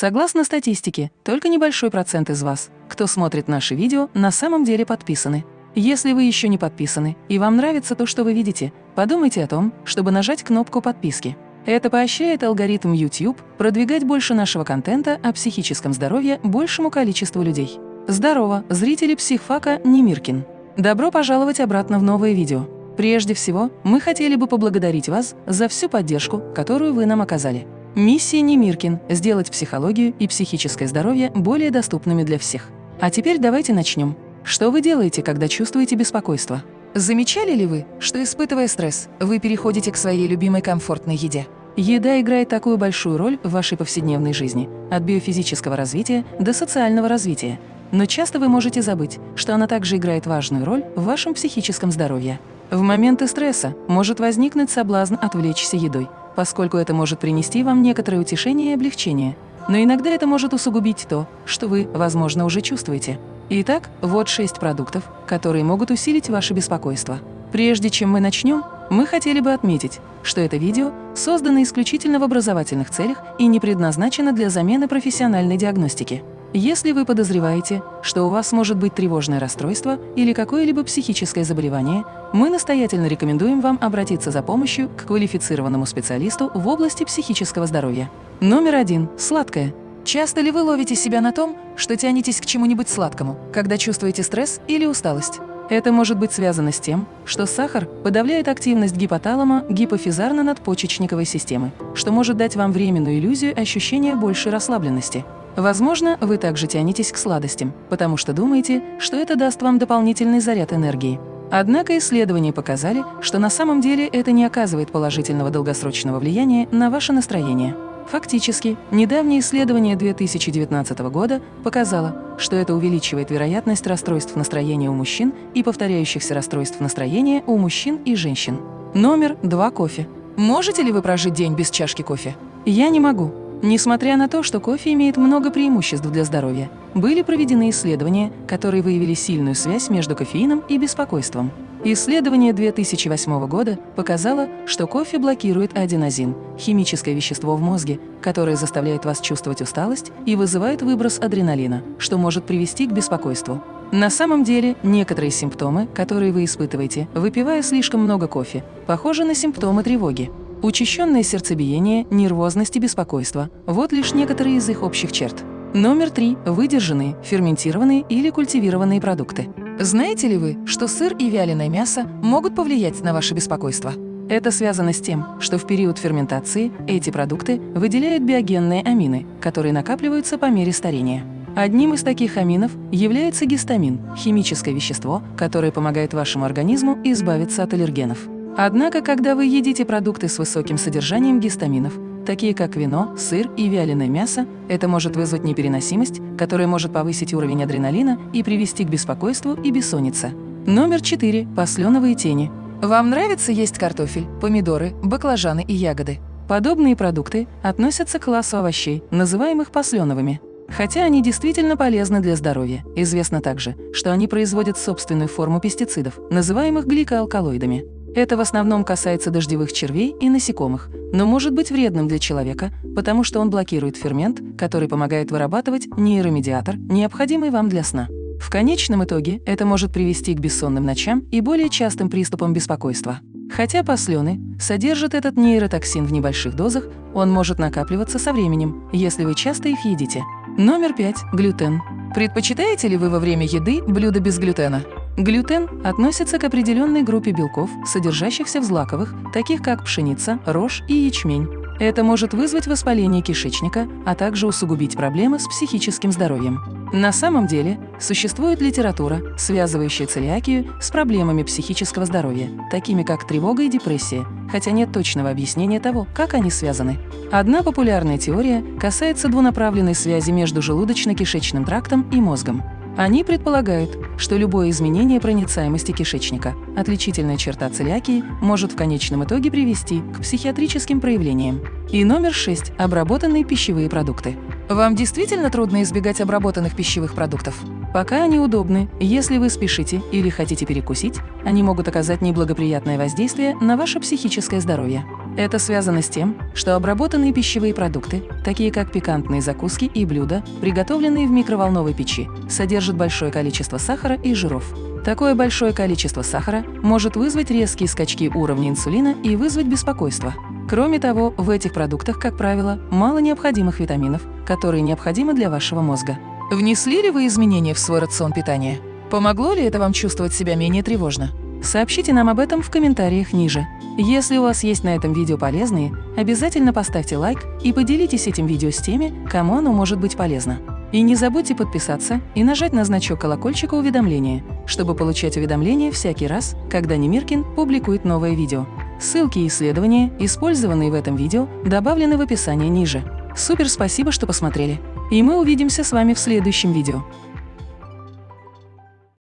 Согласно статистике, только небольшой процент из вас, кто смотрит наши видео, на самом деле подписаны. Если вы еще не подписаны и вам нравится то, что вы видите, подумайте о том, чтобы нажать кнопку подписки. Это поощряет алгоритм YouTube продвигать больше нашего контента о психическом здоровье большему количеству людей. Здорово, зрители психфака Немиркин! Добро пожаловать обратно в новое видео. Прежде всего, мы хотели бы поблагодарить вас за всю поддержку, которую вы нам оказали. Миссия Немиркин – сделать психологию и психическое здоровье более доступными для всех. А теперь давайте начнем. Что вы делаете, когда чувствуете беспокойство? Замечали ли вы, что, испытывая стресс, вы переходите к своей любимой комфортной еде? Еда играет такую большую роль в вашей повседневной жизни, от биофизического развития до социального развития. Но часто вы можете забыть, что она также играет важную роль в вашем психическом здоровье. В моменты стресса может возникнуть соблазн отвлечься едой, поскольку это может принести вам некоторое утешение и облегчение. Но иногда это может усугубить то, что вы, возможно, уже чувствуете. Итак, вот шесть продуктов, которые могут усилить ваше беспокойство. Прежде чем мы начнем, мы хотели бы отметить, что это видео создано исключительно в образовательных целях и не предназначено для замены профессиональной диагностики. Если вы подозреваете, что у вас может быть тревожное расстройство или какое-либо психическое заболевание, мы настоятельно рекомендуем вам обратиться за помощью к квалифицированному специалисту в области психического здоровья. Номер один. Сладкое. Часто ли вы ловите себя на том, что тянетесь к чему-нибудь сладкому, когда чувствуете стресс или усталость? Это может быть связано с тем, что сахар подавляет активность гипоталама гипофизарно-надпочечниковой системы, что может дать вам временную иллюзию ощущения большей расслабленности. Возможно, вы также тянетесь к сладостям, потому что думаете, что это даст вам дополнительный заряд энергии. Однако исследования показали, что на самом деле это не оказывает положительного долгосрочного влияния на ваше настроение. Фактически, недавнее исследование 2019 года показало, что это увеличивает вероятность расстройств настроения у мужчин и повторяющихся расстройств настроения у мужчин и женщин. Номер два кофе. Можете ли вы прожить день без чашки кофе? Я не могу. Несмотря на то, что кофе имеет много преимуществ для здоровья, были проведены исследования, которые выявили сильную связь между кофеином и беспокойством. Исследование 2008 года показало, что кофе блокирует аденозин – химическое вещество в мозге, которое заставляет вас чувствовать усталость и вызывает выброс адреналина, что может привести к беспокойству. На самом деле, некоторые симптомы, которые вы испытываете, выпивая слишком много кофе, похожи на симптомы тревоги. Учащенное сердцебиение, нервозность и беспокойство – вот лишь некоторые из их общих черт. Номер три – выдержанные, ферментированные или культивированные продукты. Знаете ли вы, что сыр и вяленое мясо могут повлиять на ваше беспокойство? Это связано с тем, что в период ферментации эти продукты выделяют биогенные амины, которые накапливаются по мере старения. Одним из таких аминов является гистамин – химическое вещество, которое помогает вашему организму избавиться от аллергенов. Однако, когда вы едите продукты с высоким содержанием гистаминов, такие как вино, сыр и вяленое мясо, это может вызвать непереносимость, которая может повысить уровень адреналина и привести к беспокойству и бессоннице. Номер 4. Посленовые тени. Вам нравится есть картофель, помидоры, баклажаны и ягоды? Подобные продукты относятся к классу овощей, называемых посленовыми. Хотя они действительно полезны для здоровья, известно также, что они производят собственную форму пестицидов, называемых гликоалкалоидами. Это в основном касается дождевых червей и насекомых, но может быть вредным для человека, потому что он блокирует фермент, который помогает вырабатывать нейромедиатор, необходимый вам для сна. В конечном итоге это может привести к бессонным ночам и более частым приступам беспокойства. Хотя послены содержат этот нейротоксин в небольших дозах, он может накапливаться со временем, если вы часто их едите. Номер 5. Глютен. Предпочитаете ли вы во время еды блюда без глютена? Глютен относится к определенной группе белков, содержащихся в злаковых, таких как пшеница, рожь и ячмень. Это может вызвать воспаление кишечника, а также усугубить проблемы с психическим здоровьем. На самом деле, существует литература, связывающая целиакию с проблемами психического здоровья, такими как тревога и депрессия, хотя нет точного объяснения того, как они связаны. Одна популярная теория касается двунаправленной связи между желудочно-кишечным трактом и мозгом. Они предполагают, что любое изменение проницаемости кишечника, отличительная черта целиакии, может в конечном итоге привести к психиатрическим проявлениям. И номер 6. Обработанные пищевые продукты. Вам действительно трудно избегать обработанных пищевых продуктов? Пока они удобны, если вы спешите или хотите перекусить, они могут оказать неблагоприятное воздействие на ваше психическое здоровье. Это связано с тем, что обработанные пищевые продукты, такие как пикантные закуски и блюда, приготовленные в микроволновой печи, содержат большое количество сахара и жиров. Такое большое количество сахара может вызвать резкие скачки уровня инсулина и вызвать беспокойство. Кроме того, в этих продуктах, как правило, мало необходимых витаминов, которые необходимы для вашего мозга. Внесли ли вы изменения в свой рацион питания? Помогло ли это вам чувствовать себя менее тревожно? Сообщите нам об этом в комментариях ниже. Если у вас есть на этом видео полезные, обязательно поставьте лайк и поделитесь этим видео с теми, кому оно может быть полезно. И не забудьте подписаться и нажать на значок колокольчика уведомления, чтобы получать уведомления всякий раз, когда Немиркин публикует новое видео. Ссылки и исследования, использованные в этом видео, добавлены в описании ниже. Супер спасибо, что посмотрели! И мы увидимся с вами в следующем видео.